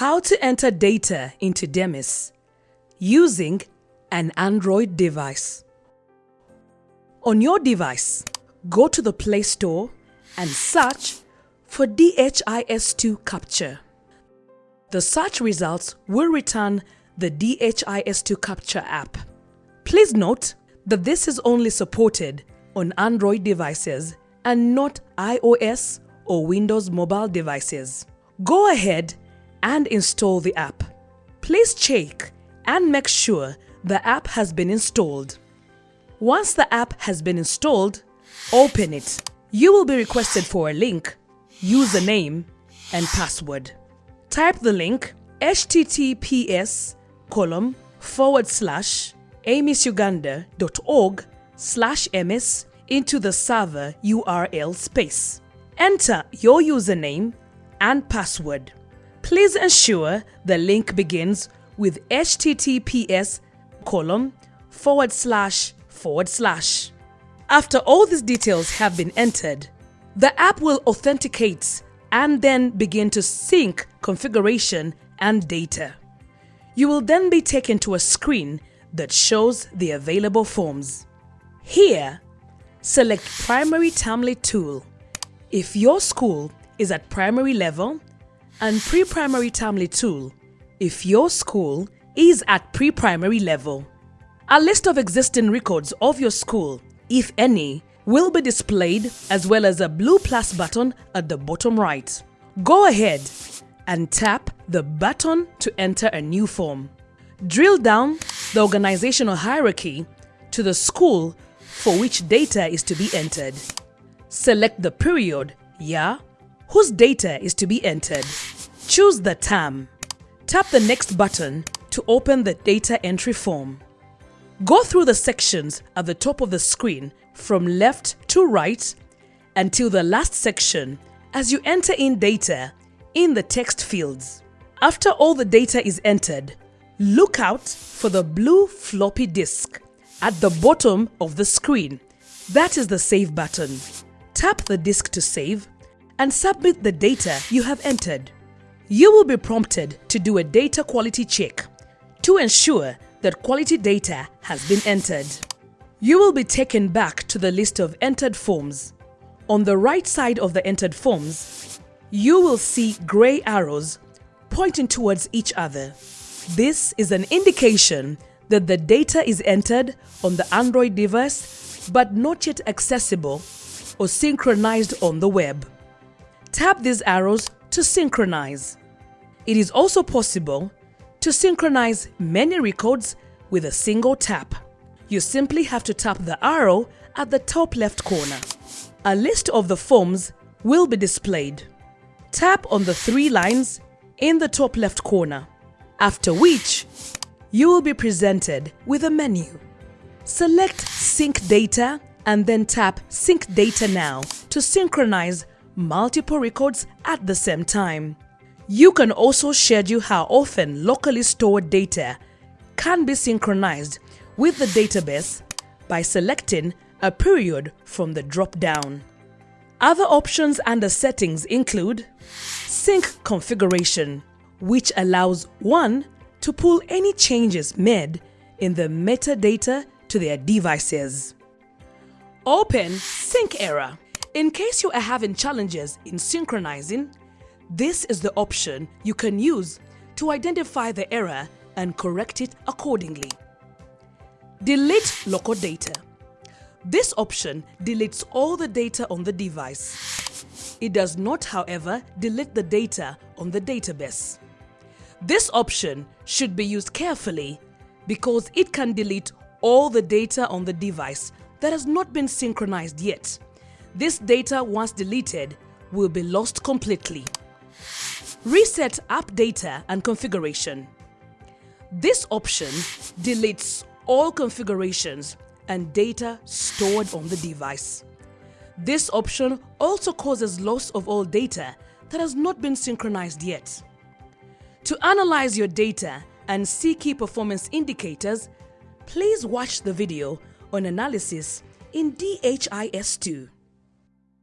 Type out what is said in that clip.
How to enter data into Demis using an Android device. On your device, go to the Play Store and search for DHIS2 Capture. The search results will return the DHIS2 Capture app. Please note that this is only supported on Android devices and not iOS or Windows mobile devices. Go ahead and install the app. Please check and make sure the app has been installed. Once the app has been installed, open it. You will be requested for a link, username, and password. Type the link https column forward slash amisuganda.org slash ms into the server URL space. Enter your username and password. Please ensure the link begins with https column forward slash forward slash. After all these details have been entered, the app will authenticate and then begin to sync configuration and data. You will then be taken to a screen that shows the available forms. Here, select Primary Tamlet tool. If your school is at primary level, and pre-primary Tamlet tool if your school is at pre-primary level. A list of existing records of your school, if any, will be displayed as well as a blue plus button at the bottom right. Go ahead and tap the button to enter a new form. Drill down the organizational hierarchy to the school for which data is to be entered. Select the period, year, whose data is to be entered. Choose the term. Tap the next button to open the data entry form. Go through the sections at the top of the screen from left to right until the last section as you enter in data in the text fields. After all the data is entered, look out for the blue floppy disk at the bottom of the screen. That is the Save button. Tap the disk to save and submit the data you have entered. You will be prompted to do a data quality check to ensure that quality data has been entered. You will be taken back to the list of entered forms. On the right side of the entered forms, you will see grey arrows pointing towards each other. This is an indication that the data is entered on the Android device but not yet accessible or synchronized on the web. Tap these arrows to synchronize. It is also possible to synchronize many records with a single tap. You simply have to tap the arrow at the top left corner. A list of the forms will be displayed. Tap on the three lines in the top left corner, after which you will be presented with a menu. Select Sync Data and then tap Sync Data Now to synchronize multiple records at the same time. You can also schedule how often locally stored data can be synchronized with the database by selecting a period from the drop-down. Other options under settings include Sync Configuration, which allows one to pull any changes made in the metadata to their devices. Open Sync Error. In case you are having challenges in synchronizing, this is the option you can use to identify the error and correct it accordingly. Delete local data. This option deletes all the data on the device. It does not, however, delete the data on the database. This option should be used carefully because it can delete all the data on the device that has not been synchronized yet. This data, once deleted, will be lost completely. Reset app data and configuration. This option deletes all configurations and data stored on the device. This option also causes loss of all data that has not been synchronized yet. To analyze your data and see key performance indicators, please watch the video on analysis in DHIS2.